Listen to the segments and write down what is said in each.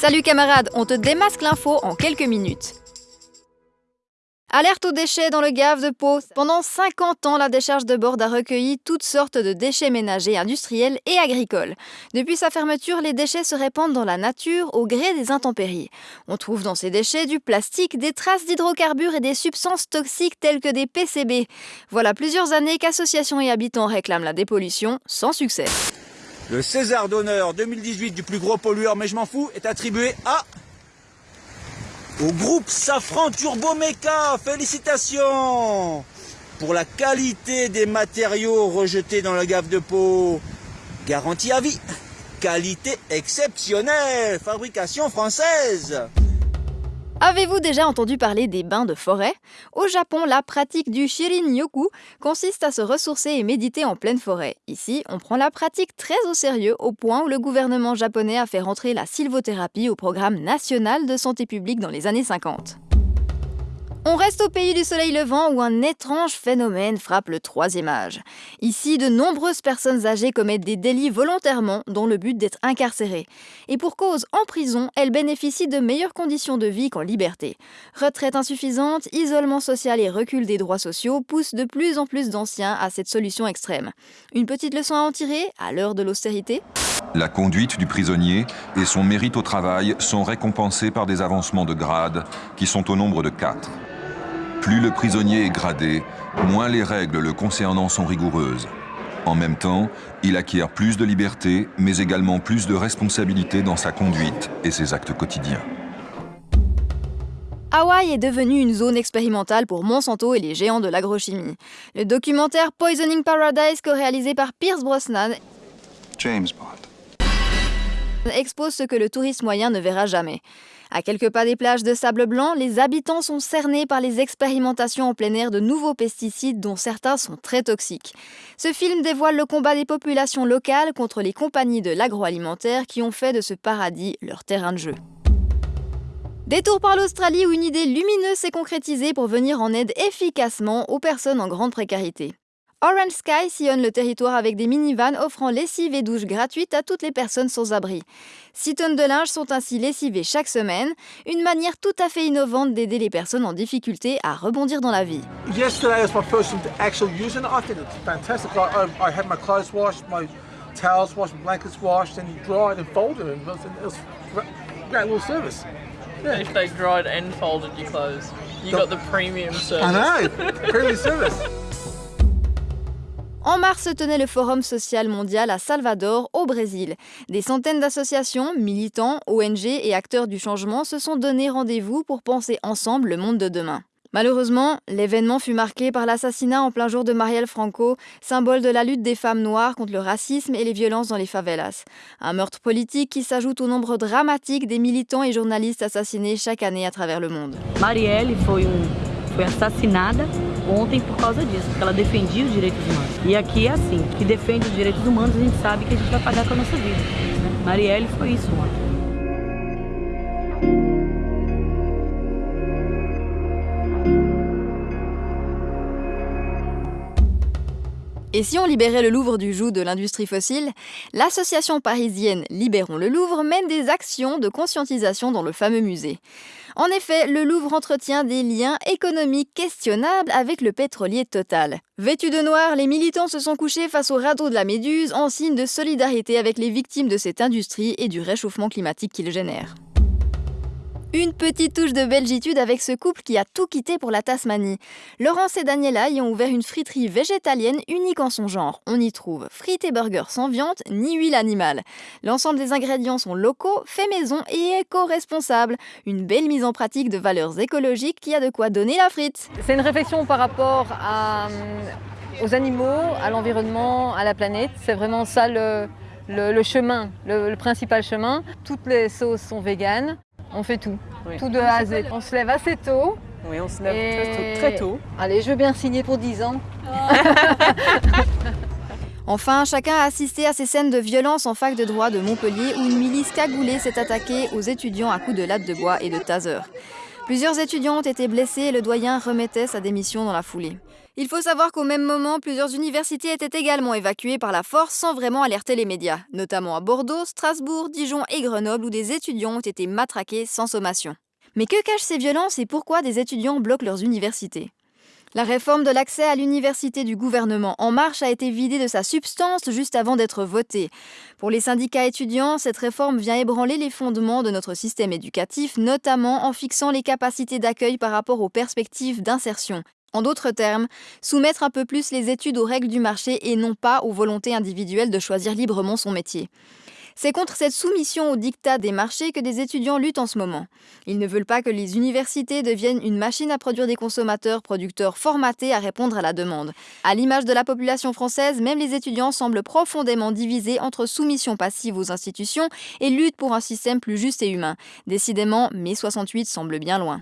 Salut camarades, on te démasque l'info en quelques minutes. Alerte aux déchets dans le Gave de Pau. Pendant 50 ans, la décharge de Borde a recueilli toutes sortes de déchets ménagers, industriels et agricoles. Depuis sa fermeture, les déchets se répandent dans la nature au gré des intempéries. On trouve dans ces déchets du plastique, des traces d'hydrocarbures et des substances toxiques telles que des PCB. Voilà plusieurs années qu'associations et habitants réclament la dépollution, sans succès. Le César d'honneur 2018 du plus gros pollueur, mais je m'en fous, est attribué à au groupe Safran Turbo Meca. Félicitations pour la qualité des matériaux rejetés dans la gave de peau. Garantie à vie. Qualité exceptionnelle. Fabrication française. Avez-vous déjà entendu parler des bains de forêt? Au Japon, la pratique du shirin-yoku consiste à se ressourcer et méditer en pleine forêt. Ici, on prend la pratique très au sérieux au point où le gouvernement japonais a fait rentrer la sylvothérapie au programme national de santé publique dans les années 50. On reste au pays du soleil levant où un étrange phénomène frappe le troisième âge. Ici, de nombreuses personnes âgées commettent des délits volontairement dont le but d'être incarcérées. Et pour cause, en prison, elles bénéficient de meilleures conditions de vie qu'en liberté. Retraite insuffisante, isolement social et recul des droits sociaux poussent de plus en plus d'anciens à cette solution extrême. Une petite leçon à en tirer à l'heure de l'austérité? La conduite du prisonnier et son mérite au travail sont récompensés par des avancements de grade qui sont au nombre de quatre. Plus le prisonnier est gradé, moins les règles le concernant sont rigoureuses. En même temps, il acquiert plus de liberté, mais également plus de responsabilité dans sa conduite et ses actes quotidiens. Hawaï est devenue une zone expérimentale pour Monsanto et les géants de l'agrochimie. Le documentaire Poisoning Paradise, co-réalisé par Pierce Brosnan, James Bond, expose ce que le touriste moyen ne verra jamais. À quelques pas des plages de sable blanc, les habitants sont cernés par les expérimentations en plein air de nouveaux pesticides dont certains sont très toxiques. Ce film dévoile le combat des populations locales contre les compagnies de l'agroalimentaire qui ont fait de ce paradis leur terrain de jeu. Détour par l'Australie où une idée lumineuse s'est concrétisée pour venir en aide efficacement aux personnes en grande précarité. Orange Sky sillonne le territoire avec des minivans offrant lessive et douche gratuites à toutes les personnes sans abri. 6 tonnes de linge sont ainsi lessivées chaque semaine, une manière tout à fait innovante d'aider les personnes en difficulté à rebondir dans la vie. Yesterday was my first time actually using it. I think it's fantastic. I, had my clothes washed, my towels washed, my blankets washed and dried and folded and it was a great little service. Yeah. If they dried and folded your clothes, you got the premium service. I know, premium service. En mars se tenait le Forum social mondial à Salvador, au Brésil. Des centaines d'associations, militants, ONG et acteurs du changement se sont donné rendez-vous pour penser ensemble le monde de demain. Malheureusement, l'événement fut marqué par l'assassinat en plein jour de Marielle Franco, symbole de la lutte des femmes noires contre le racisme et les violences dans les favelas. Un meurtre politique qui s'ajoute au nombre dramatique des militants et journalistes assassinés chaque année à travers le monde. Marielle foi, ontem por causa disso, porque ela defendia os direitos humanos. E aqui é assim, que defende os direitos humanos, a gente sabe que a gente vai pagar com a nossa vida. Marielle foi isso ontem. Et si on libérait le Louvre du joug de l'industrie fossile L'association parisienne Libérons le Louvre mène des actions de conscientisation dans le fameux musée. En effet, le Louvre entretient des liens économiques questionnables avec le pétrolier Total. Vêtus de noir, les militants se sont couchés face au radeau de la Méduse en signe de solidarité avec les victimes de cette industrie et du réchauffement climatique qu'il génère. Une petite touche de belgitude avec ce couple qui a tout quitté pour la Tasmanie. Laurence et Daniela y ont ouvert une friterie végétalienne unique en son genre. On y trouve frites et burgers sans viande ni huile animale. L'ensemble des ingrédients sont locaux, faits maison et éco-responsables. Une belle mise en pratique de valeurs écologiques qui a de quoi donner la frite. C'est une réflexion par rapport à, aux animaux, à l'environnement, à la planète. C'est vraiment ça le, le, chemin, le, le principal chemin. Toutes les sauces sont véganes. On fait tout, tout de A à Z. On se lève assez tôt. Oui, on se lève très, tôt, Allez, je veux bien signer pour 10 ans. Enfin, chacun a assisté à ces scènes de violence en fac de droit de Montpellier où une milice cagoulée s'est attaquée aux étudiants à coups de latte de bois et de taser. Plusieurs étudiants ont été blessés et le doyen remettait sa démission dans la foulée. Il faut savoir qu'au même moment, plusieurs universités étaient également évacuées par la force sans vraiment alerter les médias, notamment à Bordeaux, Strasbourg, Dijon et Grenoble où des étudiants ont été matraqués sans sommation. Mais que cachent ces violences et pourquoi des étudiants bloquent leurs universités? La réforme de l'accès à l'université du gouvernement En Marche a été vidée de sa substance juste avant d'être votée. Pour les syndicats étudiants, cette réforme vient ébranler les fondements de notre système éducatif, notamment en fixant les capacités d'accueil par rapport aux perspectives d'insertion. En d'autres termes, soumettre un peu plus les études aux règles du marché et non pas aux volontés individuelles de choisir librement son métier. C'est contre cette soumission au dictat des marchés que des étudiants luttent en ce moment. Ils ne veulent pas que les universités deviennent une machine à produire des consommateurs, producteurs formatés à répondre à la demande. À l'image de la population française, même les étudiants semblent profondément divisés entre soumission passive aux institutions et lutte pour un système plus juste et humain. Décidément, mai 68 semble bien loin.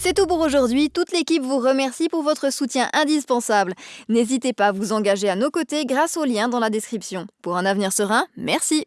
C'est tout pour aujourd'hui. Toute l'équipe vous remercie pour votre soutien indispensable. N'hésitez pas à vous engager à nos côtés grâce au lien dans la description. Pour un avenir serein, merci.